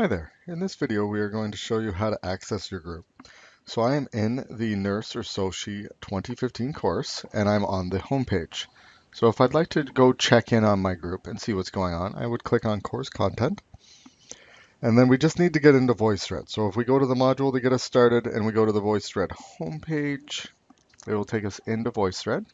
Hi there. In this video, we are going to show you how to access your group. So I am in the Nurse or Soci 2015 course, and I'm on the home page. So if I'd like to go check in on my group and see what's going on, I would click on course content. And then we just need to get into VoiceThread. So if we go to the module to get us started and we go to the VoiceThread homepage, it will take us into VoiceThread.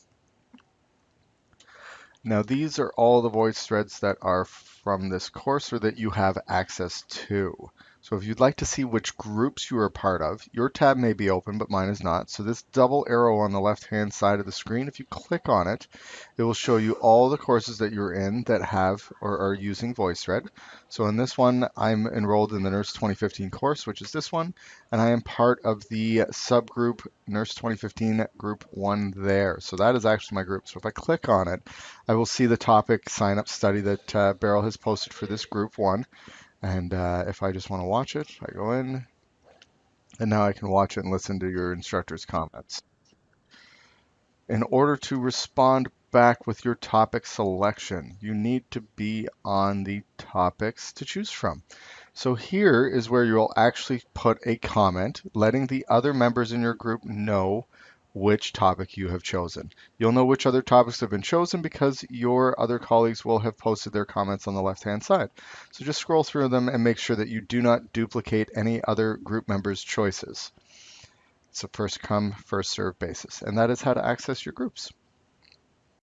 Now these are all the voice threads that are from this course or that you have access to. So if you'd like to see which groups you are part of, your tab may be open, but mine is not. So this double arrow on the left-hand side of the screen, if you click on it, it will show you all the courses that you're in that have or are using VoiceThread. So in this one, I'm enrolled in the Nurse 2015 course, which is this one, and I am part of the subgroup Nurse 2015 Group 1 there. So that is actually my group. So if I click on it, I will see the topic sign-up study that uh, Beryl has posted for this Group 1. And uh, if I just want to watch it, I go in, and now I can watch it and listen to your instructor's comments. In order to respond back with your topic selection, you need to be on the topics to choose from. So here is where you'll actually put a comment letting the other members in your group know which topic you have chosen. You'll know which other topics have been chosen because your other colleagues will have posted their comments on the left-hand side. So just scroll through them and make sure that you do not duplicate any other group members' choices. It's a first come, first served basis, and that is how to access your groups.